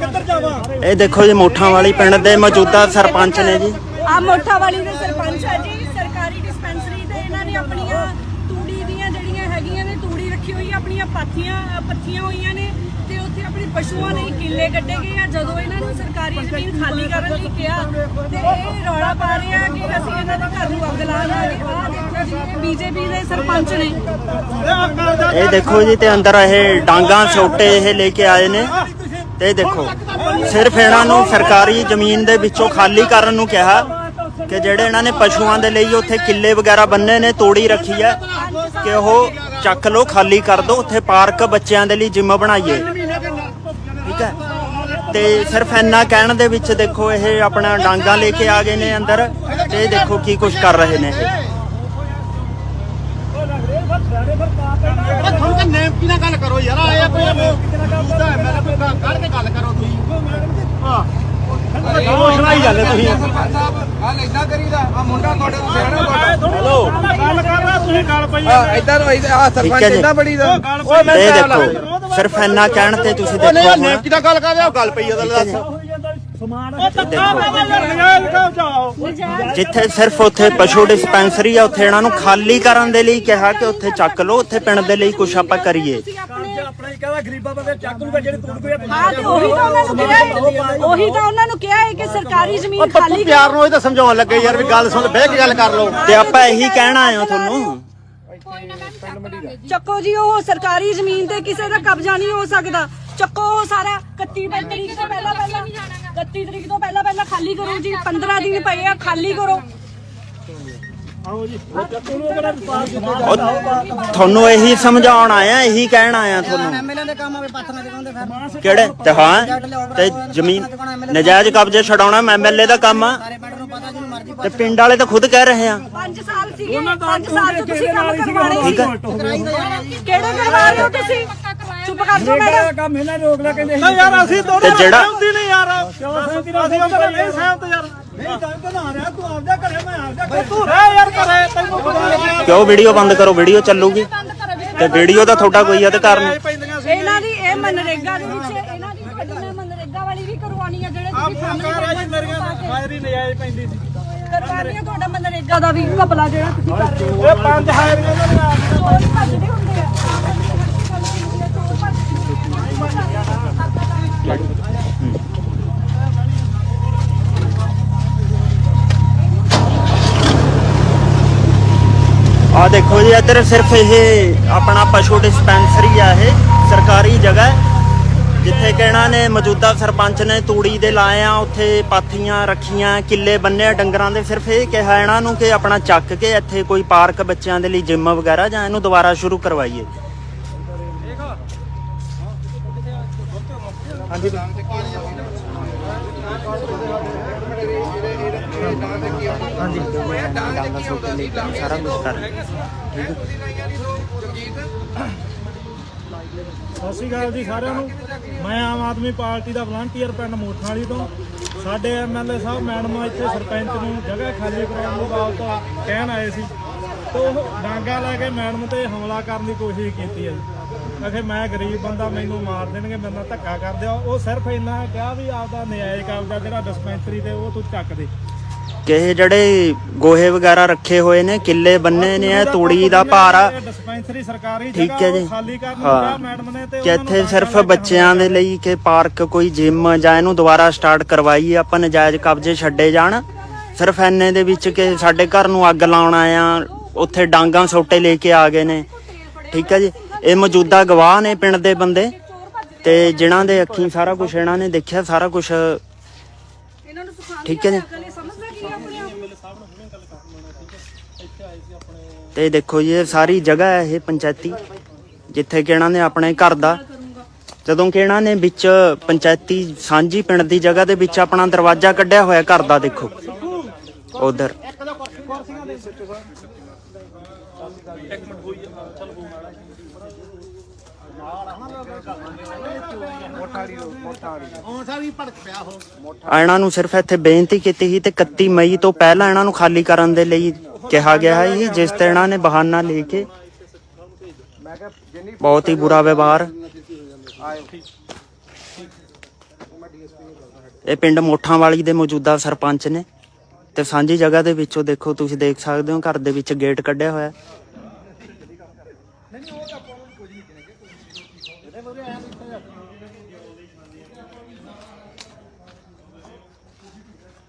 ਕਿੱਧਰ ਜਾਵਾਂ? ਇਹ ਦੇਖੋ ਜੀ ਮੋਠਾਂ ਵਾਲੀ ਪਿੰਡ ਦੇ ਮੌਜੂਦਾ ਸਰਪੰਚ ਨੇ ਜੀ। ਆ ਮੋਠਾ ਵਾਲੀ ਦੇ ਸਰਪੰਚ ਆ ਜੀ ਸਰਕਾਰੀ ਡਿਸਪੈਂਸਰੀ ਤੇ ਇਹਨਾਂ ਨੇ ਆਪਣੀਆਂ ਤੂੜੀ ਦੀਆਂ ਜਿਹੜੀਆਂ ਹੈਗੀਆਂ ਨੇ ਤੂੜੀ ਰੱਖੀ ਹੋਈ ਆ, ਆਪਣੀਆਂ ਪਾਥੀਆਂ ਅ, ਪੱਥੀਆਂ ਹੋਈਆਂ ਨੇ ਤੇ ਉੱਥੇ ਆਪਣੇ ਪਸ਼ੂਆਂ ਲਈ ਕਿੱਲੇ ਕੱਢੇ ਗਏ ਆ। ਜਦੋਂ ਇਹਨਾਂ ਨੂੰ ਸਰਕਾਰੀ ਜ਼ਮੀਨ ਖਾਲੀ ਕਰਨ ਲਈ ਕਿਹਾ ਤੇ ਇਹ ਰੌਲਾ ਪਾ ਰਹੇ ਆ ਕਿ ਅਸੀਂ ਇਹਨਾਂ ਦੇ ਘਰ ਨੂੰ ਅੱਗ ਲਾ ਦਾਂਗੇ ਆਹ ਦੇਖੋ ਜੀ ਇਹ ਬੀਜੇਪੀ ਦੇ ਸਰਪੰਚ ਨੇ। ਇਹ ਦੇਖੋ ਜੀ ਤੇ ਅੰਦਰ ਇਹ ਡਾਂਗਾ ਛੋਟੇ ਇਹ ਲੈ ਕੇ ਆਏ ਨੇ। ਤੇ ਇਹ ਦੇਖੋ, ਸਿਰਫ ਇਹਨਾਂ ਨੂੰ ਸਰਕਾਰੀ ਜ਼ਮੀਨ ਦੇ ਵਿੱਚੋਂ ਖਾਲੀ ਕਰਨ ਨੂੰ ਕਿਹਾ ਕਿ ਜਿਹੜੇ ਇਹਨਾਂ ਨੇ ਪਸ਼ੂਆਂ ਦੇ ਲਈ ਉੱਥੇ ਕਿੱਲੇ ਵਗੈਰਾ ਬੰਨੇ ਨੇ, ਤੋੜੀ ਰੱਖੀ ਹੈ, ਕਿ ਉਹ ਚੱਕ ਲਓ, ਖਾਲੀ ਕਰ ਦਿਓ ਉੱਥੇ ਪਾਰਕ ਬੱਚਿਆਂ ਦੇ ਲਈ ਜਿਮ ਬਣਾਈਏ। ਠੀਕ ਹੈ? ਤੇ ਸਿਰਫ ਇੰਨਾ ਕਹਿਣ ਦੇ ਵਿੱਚ ਦੇਖੋ, ਇਹ ਆਪਣਾ ਡਾਂਗਾ ਲੈ ਕੇ ਆ ਗਏ ਨੇ ਅੰਦਰ, ਤੇ ਇਹ ਦੇਖੋ ਕੀ ਕੁਝ ਕਰ ਰਹੇ ਨੇ ਇਹ। ਤੁਹਾਨੂੰ ਤਾਂ ਨਾਲ ਗੱਲ ਕਰੋ ਯਾਰ? ਆਇਆ ਕੋਈ ਮੌਜੂਦਾ ਹੈ ਮੈਂ ਕੋਈ ਕੱਢ ਕੇ ਗੱਲ ਕਰੋ ਤੁਸੀਂ। ਹਾਂ। ਉਹ ਸੁਣਾਈ ਜਾਂਦੇ ਤੁਸੀਂ। ਹਾਲ ਇਦਾਂ ਕਰੀਦਾ ਆ ਮੁੰਡਾ ਤੁਹਾਡੇ ਤੋਂ ਸਿਆਣਾ ਤੁਹਾਡਾ। ਹੈਲੋ। ਗੱਲ ਕਰ ਰਿਹਾ ਤੁਸੀਂ ਗੱਲ ਪਈ ਆ ਇਦਾਂ ਆ ਸਰਪੰਚ। ਇਦਾਂ ਬੜੀ ਦਾ। ਓਏ ਦੇਖੋ ਸਿਰਫ ਇੰਨਾ ਕਹਿਣ ਤੇ ਤੁਸੀਂ ਦੇਖੋ ਨੇਮ ਹੁਣ। ਕੀ ਨਾਲ ਗੱਲ ਕਰ ਰਿਹਾ? ਗੱਲ ਪਈ ਉਹਦਾ ਦੱਸ। ਜਿੱਥੇ ਸਿਰਫ ਉੱਥੇ ਪਸ਼ੂ ਡਿਸਪੈਂਸਰੀ ਆ ਉੱਥੇ ਇਹਨਾਂ ਨੂੰ ਖਾਲੀ ਕਰਨ ਦੇ ਲਈ ਕਿਹਾ ਕਿ ਉੱਥੇ ਚੱਕ ਲਓ ਉੱਥੇ ਪਿੰਡ ਦੇ ਲਈ ਕੁਝ ਆਪਾਂ ਕਰੀਏ। ਅਸੀਂ ਆਪਣੇ ਆਪਣਾ ਹੀ ਕਹਦਾ ਗਰੀਬਾਂ ਬੰਦੇ ਚੱਕ ਲੂਗਾ ਜਿਹੜੇ ਤੂੰ ਕੋਈ ਹਾਂ ਤੇ ਉਹੀ ਤਾਂ ਉਹਨਾਂ ਨੂੰ ਕਿਹਾ ਹੈ ਉਹੀ ਤਾਂ ਉਹਨਾਂ ਨੂੰ ਕਿਹਾ ਹੈ ਕਿ ਸਰਕਾਰੀ ਜ਼ਮੀਨ ਪੱਪੂ ਖਾਲੀ ਪਿਆਰ ਨੂੰ ਇਹ ਤਾਂ ਸਮਝਾਉਣ ਲੱਗੇ ਯਾਰ ਵੀ ਗੱਲ ਸੁਣ ਬਹਿ ਕੇ ਗੱਲ ਕਰ ਲਓ। ਤੇ ਆਪਾਂ ਇਹੀ ਕਹਿਣਾ ਆਏ ਹਾਂ ਤੁਹਾਨੂੰ। ਚੱਕੋ ਜੀ ਉਹ ਸਰਕਾਰੀ ਜ਼ਮੀਨ ਤੇ ਕਿਸੇ ਦਾ ਕਬਜ਼ਾ ਨਹੀਂ ਹੋ ਸਕਦਾ। ਚੱਕੋ ਉਹ ਸਾਰਾ। 31 ਤਰੀਕ ਤੋਂ ਪਹਿਲਾਂ ਪਹਿਲਾਂ 31 ਤਰੀਕ ਤੋਂ ਪਹਿਲਾਂ ਪਹਿਲਾਂ ਖਾਲੀ ਕਰੋ ਜੀ 15 ਦਿਨ ਪਏ ਆ ਖਾਲੀ ਕਰੋ। ਉਹ ਤੁਹਾਨੂੰ ਇਹੀ ਸਮਝਾਉਣ ਆਇਆ ਇਹੀ ਕਹਿਣ ਆਇਆ ਤੁਹਾਨੂੰ। ਐਮਐਲਏ ਦੇ ਕੰਮ ਆਵੇ ਪਾਥੀਆਂ ਦੇ ਕਹਿੰਦੇ ਫਿਰ। ਕਿਹੜੇ? ਤੇ ਹਾਂ ਤੇ ਜ਼ਮੀਨ ਨਜਾਇਜ਼ ਕਬਜ਼ੇ ਛਡਾਉਣਾ ਐਮਐਲਏ ਦਾ ਕੰਮ ਆ। ਤੇ ਪਿੰਡ ਵਾਲੇ ਤਾਂ ਖੁਦ ਕਹਿ ਰਹੇ ਆ। 5 ਸਾਲ ਸੀਗੇ 5 ਸਾਲ ਤੋਂ ਤੁਸੀਂ ਕੰਮ ਠੀਕ ਸੀ। ਹੈ ਕਿਹੜੇ ਕਰਵਾ ਰਹੇ ਹੋ ਤੁਸੀਂ? ਚੁੱਪ ਕਰ ਜਾਓ ਮੈਡਮ ਕੰਮ ਇਹਨਾਂ ਰੋਕ ਲਿਆ ਕਹਿੰਦੇ ਨਹੀਂ ਯਾਰ ਅਸੀਂ ਦੋਨੋਂ ਤੇ ਜਿਹੜਾ- ਸਹਿਮਤੀ ਨਹੀਂ ਯਾਰ। ਅਸੀਂ ਉਹਦੇ ਨਹੀਂ ਸਹਿਮਤ ਯਾਰ। ਨਹੀਂ ਤਾਂ ਕਹਦਾ ਰਿਹਾ ਤੂੰ ਆਪਦਾ ਘਰੇ ਮੈਂ ਆਪਦਾ ਘਰੇ। ਤੂੰ ਰਹਿ ਯਾਰ ਘਰੇ ਤੈਨੂੰ ਕਿਉਂ ਵੀਡੀਓ ਬੰਦ ਕਰੋ? ਵੀਡੀਓ ਚੱਲੂਗੀ। ਤੇ ਵੀਡੀਓ ਦਾ ਤੁਹਾਡਾ ਕੋਈ ਅਧਿਕਾਰ ਨਹੀਂ। ਇਹਨਾਂ ਦੀ ਇਹ ਮਨਰੇਗਾ ਦੇ ਵਿੱਚ ਇਹਨਾਂ ਦੀ ਤੁਹਾਡੀ ਮੈਂ ਮਨਰੇਗਾ ਵਾਲੀ ਵੀ ਕਰਵਾਉਣੀ ਆ ਜਿਹੜੇ ਤੁਸੀਂ ਜੀ ਮੇਰੀਆਂ ਫਾਇਰ ਨਜਾਇਜ਼ ਪੈਂਦੀ ਸੀ। ਕਰਵਾਉਣੀ ਆ ਤੁਹਾਡਾ ਮਨਰੇਗਾ ਦਾ ਵੀ ਘਪਲਾ ਜਿਹੜਾ ਤੁਸੀਂ ਕਰ ਰਹੇ ਹੋ। ਇਹ ਪੰਜ ਹਾਇਰੀਆਂ ਇਹਨਾਂ ਆ ਦੇਖੋ ਜੀ ਇੱਧਰ ਸਿਰਫ ਇਹ ਆਪਣਾ ਪਸ਼ੂ ਡਿਸਪੈਂਸਰੀ ਆ ਇਹ ਸਰਕਾਰੀ ਜਗ੍ਹਾ ਜਿੱਥੇ ਕਿ ਇਹਨਾਂ ਨੇ ਮੌਜੂਦਾ ਸਰਪੰਚ ਨੇ ਤੂੜੀ ਦੇ ਲਾਏ ਆ ਉੱਥੇ ਪਾਥੀਆਂ ਰੱਖੀਆਂ ਕਿੱਲੇ ਬੰਨੇ ਡੰਗਰਾਂ ਦੇ। ਸਿਰਫ ਇਹ ਕਿਹਾ ਇਹਨਾਂ ਨੂੰ ਕਿ ਆਪਣਾ ਚੱਕ ਕੇ ਇੱਥੇ ਕੋਈ ਪਾਰਕ ਬੱਚਿਆਂ ਦੇ ਲਈ ਜਿਮ ਵਗੈਰਾ ਜਾਂ ਇਹਨੂੰ ਦੁਬਾਰਾ ਸ਼ੁਰੂ ਕਰਵਾਈਏ। ਸਾਰਾ ਕੁਝ ਕਰ ਸਤਿ ਸ਼੍ਰੀ ਅਕਾਲ ਜੀ ਸਾਰਿਆਂ ਨੂੰ। ਮੈਂ ਆਮ ਆਦਮੀ ਪਾਰਟੀ ਦਾ ਵਲੰਟੀਅਰ ਪਿੰਡ ਮੋਠਾਲੀ ਤੋਂ। ਸਾਡੇ ਐਮਐਲਏ ਸਾਹਿਬ ਮੈਡਮ ਇੱਥੇ ਸਰਪੰਚ ਨੂੰ ਜਗ੍ਹਾ ਖਾਲੀ ਕਰਾਉਣ ਦੀ ਬਾਬਤ ਕਹਿਣ ਆਏ ਸੀ। ਤੇ ਉਹ ਡਾਂਗਾ ਲੈ ਕੇ ਮੈਡਮ ਤੇ ਹਮਲਾ ਕਰਨ ਦੀ ਕੋਸ਼ਿਸ਼ ਕੀਤੀ ਹੈ ਜੀ। ਅਖੇ ਮੈਂ ਗਰੀਬ ਬੰਦਾ, ਮੈਨੂੰ ਮਾਰ ਦੇਣਗੇ, ਮੇਰੇ ਨਾਲ ਧੱਕਾ ਕਰਦੇ ਆ ਉਹ ਸਿਰਫ ਇੰਨਾ ਕਿਹਾ ਵੀ ਆਪਦਾ ਨਜਾਇਜ਼ ਕਬਜ਼ਾ ਜਿਹੜਾ ਡਿਸਪੈਂਸਰੀ ਤੇ ਉਹ ਤੂੰ ਚੱਕ ਦੇ। ਕਿ ਇਹ ਜਿਹੜੇ ਗੋਹੇ ਵਗੈਰਾ ਰੱਖੇ ਹੋਏ ਨੇ ਕਿੱਲੇ ਬੰਨੇ ਨੇ ਇਹ ਤੂੜੀ ਦਾ ਭਾਰ ਆ। ਡਿਸਪੈਂਸਰੀ ਸਰਕਾਰੀ ਠੀਕ ਹੈ ਜੀ। ਖਾਲੀ ਕਰਨ ਨੂੰ ਹਾਂ। ਮੈਡਮ ਨੇ ਤੇ ਇੱਥੇ ਸਿਰਫ ਬੱਚਿਆਂ ਦੇ ਲਈ ਕਿ ਪਾਰਕ ਕੋਈ ਜਿਮ ਜਾਂ ਇਹਨੂੰ ਦੁਬਾਰਾ ਸਟਾਰਟ ਕਰਵਾਈਏ ਆਪਾਂ ਨਜਾਇਜ਼ ਕਬਜ਼ੇ ਛੱਡੇ ਜਾਣ। ਸਿਰਫ ਐਨੇ ਦੇ ਵਿੱਚ ਕਿ ਸਾਡੇ ਘਰ ਨੂੰ ਅੱਗ ਲਾਉਣ ਆਇਆ ਉੱਥੇ ਡਾਂਗਾ ਸੋਟੇ ਲੈ ਕੇ ਆ ਗਏ ਨੇ। ਠੀਕ ਹੈ ਜੀ? ਇਹ ਮੌਜੂਦਾ ਗਵਾਹ ਨੇ ਪਿੰਡ ਦੇ ਬੰਦੇ। ਤੇ ਜਿਨ੍ਹਾਂ ਦੇ ਅੱਖੀਂ ਸਾਰਾ ਕੁਝ ਇਹਨਾਂ ਨੇ ਦੇਖਿਆ ਸਾਰਾ ਕੁਝ ਠੀਕ ਹੈ ਜੀ ਦੀ ਸਮਝਦਾ ਕੀ ਆ ਆਪਣੇ ਆਪ ਤੇ ਦੇਖੋ ਜੀ, ਇਹ ਸਾਰੀ ਜਗ੍ਹਾ ਹੈ ਇਹ ਪੰਚਾਇਤੀ, ਜਿੱਥੇ ਕਿ ਇਹਨਾਂ ਨੇ ਆਪਣੇ ਘਰ ਦਾ, ਜਦੋਂ ਕਿ ਇਹਨਾਂ ਨੇ ਵਿੱਚ ਪੰਚਾਇਤੀ ਸਾਂਝੀ ਪਿੰਡ ਦੀ ਜਗ੍ਹਾ ਦੇ ਵਿੱਚ ਆਪਣਾ ਦਰਵਾਜ਼ਾ ਕੱਢਿਆ ਹੋਇਆ ਘਰ ਦਾ, ਦੇਖੋ। ਉਧਰ। ਹੁਣ ਸਾਰੀ ਭੜਕ ਪਿਆ ਹੋ ਇਹਨਾਂ ਨੂੰ ਸਿਰਫ ਇੱਥੇ ਬੇਨਤੀ ਕੀਤੀ ਸੀ ਤੇ 31 ਮਈ ਤੋਂ ਪਹਿਲਾਂ ਇਹਨਾਂ ਨੂੰ ਖਾਲੀ ਕਰਨ ਦੇ ਲਈ ਕਿਹਾ ਗਿਆ ਹੈ ਜੀ, ਜਿਸ ਤੇ ਇਹਨਾਂ ਨੇ ਬਹਾਨਾ ਲੈ ਕੇ ਬਹੁਤ ਹੀ ਬੁਰਾ ਵਿਵਹਾਰ। ਇਹ ਪਿੰਡ ਮੋਠਾਂ ਵਾਲੀ ਦੇ ਮੌਜੂਦਾ ਸਰਪੰਚ ਨੇ ਤੇ ਸਾਂਝੀ ਜਗ੍ਹਾ ਦੇ ਵਿੱਚੋਂ ਦੇਖੋ, ਤੁਸੀਂ ਦੇਖ ਸਕਦੇ ਹੋ, ਘਰ ਦੇ ਵਿੱਚ ਗੇਟ ਕੱਢਿਆ ਹੋਇਆ। ਨਹੀਂ ਨਹੀਂ, ਉਹ ਤਾਂ ਆਪਾਂ ਨੂੰ ਕੋਈ ਨਹੀਂ ਦੇਣਗੇ ਕੋਈ ਰੋਟੀ ਖਾਓ ਇਹਦੇ ਵਧੀਆ ਐਂ ਦਿੱਤਾ ਜਾਂਦਾ